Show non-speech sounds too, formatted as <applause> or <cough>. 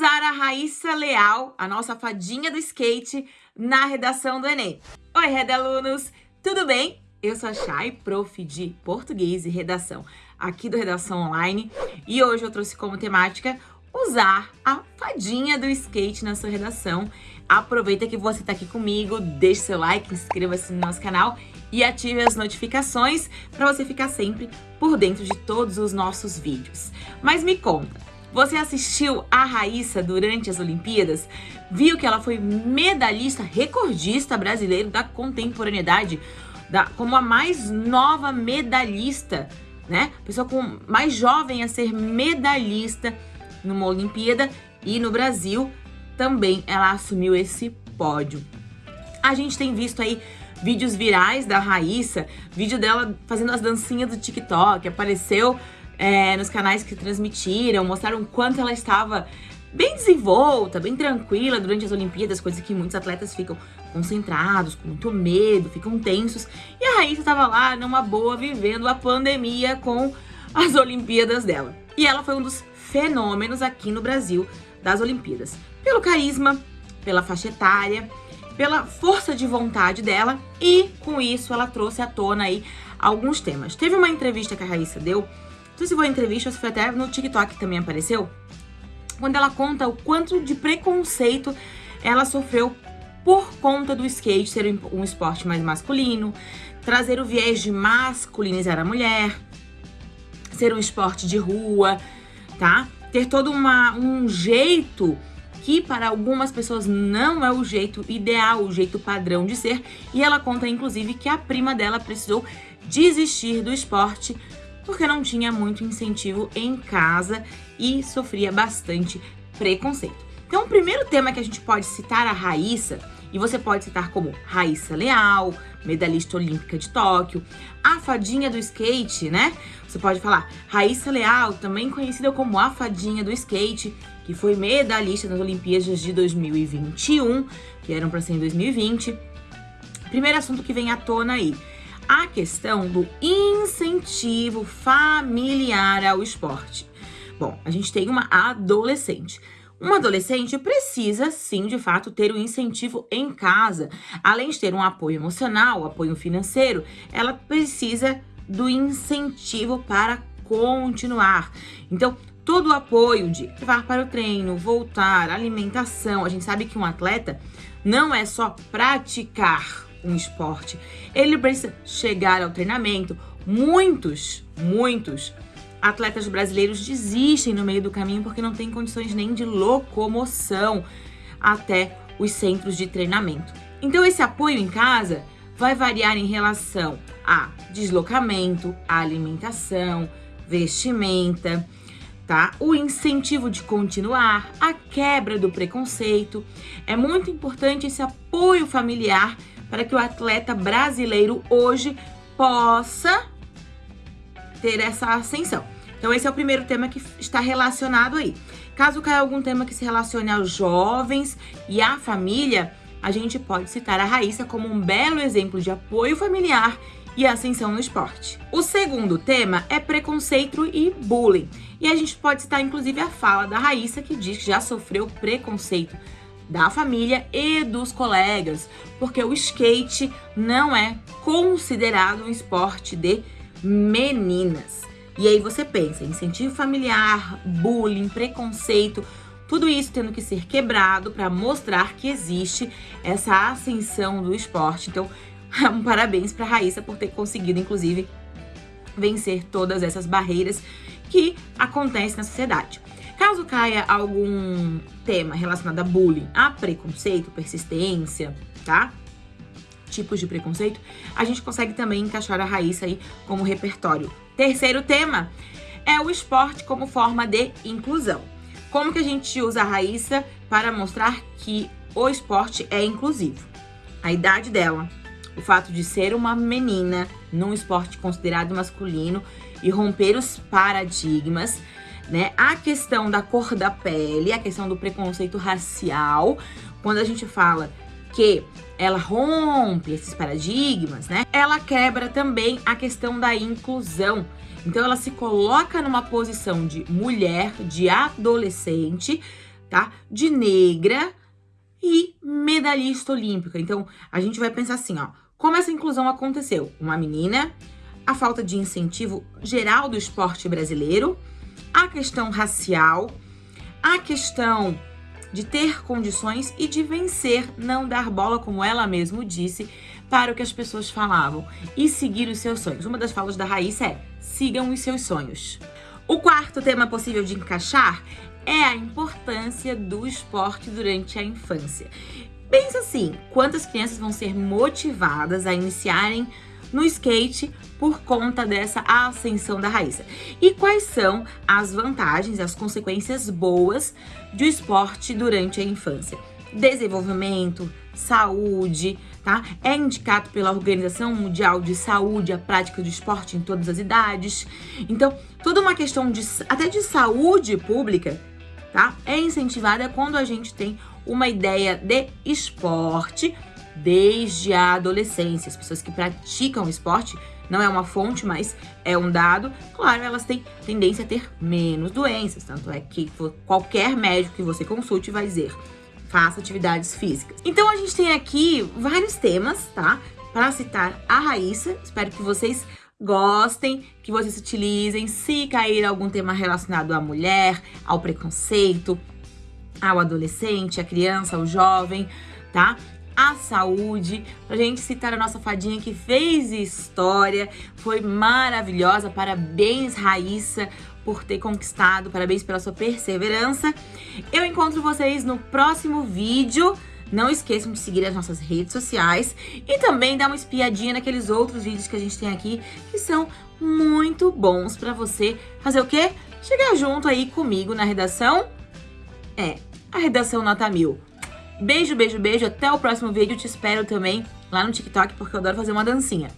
usar a Raíssa Leal, a nossa fadinha do skate, na redação do Enem. Oi, Reda alunos, tudo bem? Eu sou a Chay, prof de português e redação aqui do Redação Online e hoje eu trouxe como temática usar a fadinha do skate na sua redação. Aproveita que você está aqui comigo, deixe seu like, inscreva-se no nosso canal e ative as notificações para você ficar sempre por dentro de todos os nossos vídeos. Mas me conta, você assistiu a Raíssa durante as Olimpíadas? Viu que ela foi medalhista, recordista brasileiro da contemporaneidade, da, como a mais nova medalhista, né? Pessoa com, mais jovem a ser medalhista numa Olimpíada e no Brasil também ela assumiu esse pódio. A gente tem visto aí vídeos virais da Raíssa, vídeo dela fazendo as dancinhas do TikTok, apareceu é, nos canais que transmitiram, mostraram quanto ela estava bem desenvolta, bem tranquila durante as Olimpíadas, coisa que muitos atletas ficam concentrados, com muito medo, ficam tensos. E a Raíssa estava lá numa boa, vivendo a pandemia com as Olimpíadas dela. E ela foi um dos fenômenos aqui no Brasil das Olimpíadas. Pelo carisma, pela faixa etária, pela força de vontade dela e com isso ela trouxe à tona aí alguns temas. Teve uma entrevista que a Raíssa deu sei se foi entrevista, se foi até no TikTok também apareceu, quando ela conta o quanto de preconceito ela sofreu por conta do skate ser um esporte mais masculino, trazer o viés de masculinizar a mulher, ser um esporte de rua, tá? Ter todo uma, um jeito que para algumas pessoas não é o jeito ideal, o jeito padrão de ser. E ela conta, inclusive, que a prima dela precisou desistir do esporte porque não tinha muito incentivo em casa e sofria bastante preconceito. Então, o primeiro tema que a gente pode citar a Raíssa, e você pode citar como Raíssa Leal, medalhista olímpica de Tóquio, a fadinha do skate, né? Você pode falar Raíssa Leal, também conhecida como a fadinha do skate, que foi medalhista nas Olimpíadas de 2021, que eram para ser em 2020. Primeiro assunto que vem à tona aí a questão do incentivo familiar ao esporte. Bom, a gente tem uma adolescente. Uma adolescente precisa, sim, de fato, ter o um incentivo em casa. Além de ter um apoio emocional, apoio financeiro, ela precisa do incentivo para continuar. Então, todo o apoio de levar para o treino, voltar, alimentação. A gente sabe que um atleta não é só praticar um esporte. Ele precisa chegar ao treinamento. Muitos, muitos atletas brasileiros desistem no meio do caminho porque não têm condições nem de locomoção até os centros de treinamento. Então esse apoio em casa vai variar em relação a deslocamento, a alimentação, vestimenta, tá? O incentivo de continuar, a quebra do preconceito. É muito importante esse apoio familiar para que o atleta brasileiro hoje possa ter essa ascensão. Então esse é o primeiro tema que está relacionado aí. Caso caia algum tema que se relacione aos jovens e à família, a gente pode citar a Raíssa como um belo exemplo de apoio familiar e ascensão no esporte. O segundo tema é preconceito e bullying. E a gente pode citar inclusive a fala da Raíssa que diz que já sofreu preconceito da família e dos colegas, porque o skate não é considerado um esporte de meninas. E aí você pensa, incentivo familiar, bullying, preconceito, tudo isso tendo que ser quebrado para mostrar que existe essa ascensão do esporte. Então, <laughs> um parabéns para Raíssa por ter conseguido, inclusive, vencer todas essas barreiras que acontecem na sociedade. Caso caia algum tema relacionado a bullying, a preconceito, persistência, tá? Tipos de preconceito, a gente consegue também encaixar a Raíssa aí como repertório. Terceiro tema é o esporte como forma de inclusão. Como que a gente usa a Raíssa para mostrar que o esporte é inclusivo? A idade dela, o fato de ser uma menina num esporte considerado masculino e romper os paradigmas, né? A questão da cor da pele, a questão do preconceito racial, quando a gente fala que ela rompe esses paradigmas, né? Ela quebra também a questão da inclusão. Então ela se coloca numa posição de mulher, de adolescente, tá? De negra e medalhista olímpica. Então, a gente vai pensar assim, ó. Como essa inclusão aconteceu? Uma menina, a falta de incentivo geral do esporte brasileiro, a questão racial, a questão de ter condições e de vencer, não dar bola, como ela mesma disse, para o que as pessoas falavam e seguir os seus sonhos. Uma das falas da Raíssa é: sigam os seus sonhos. O quarto tema possível de encaixar é a importância do esporte durante a infância. Pensa assim, quantas crianças vão ser motivadas a iniciarem no skate por conta dessa ascensão da Raíssa. E quais são as vantagens as consequências boas do esporte durante a infância? Desenvolvimento, saúde, tá? É indicado pela Organização Mundial de Saúde a prática do esporte em todas as idades. Então, toda uma questão de até de saúde pública, tá? É incentivada quando a gente tem uma ideia de esporte desde a adolescência. As pessoas que praticam esporte não é uma fonte, mas é um dado. Claro, elas têm tendência a ter menos doenças, tanto é que qualquer médico que você consulte vai dizer faça atividades físicas. Então a gente tem aqui vários temas, tá? Para citar a Raíssa. Espero que vocês gostem, que vocês utilizem. Se cair algum tema relacionado à mulher, ao preconceito, ao adolescente, à criança, ao jovem, tá? A saúde, pra gente citar a nossa fadinha que fez história, foi maravilhosa, parabéns Raíssa por ter conquistado, parabéns pela sua perseverança. Eu encontro vocês no próximo vídeo, não esqueçam de seguir as nossas redes sociais e também dar uma espiadinha naqueles outros vídeos que a gente tem aqui, que são muito bons pra você fazer o quê? Chegar junto aí comigo na redação, é, a redação nota mil. Beijo, beijo, beijo. Até o próximo vídeo. Te espero também lá no TikTok, porque eu adoro fazer uma dancinha.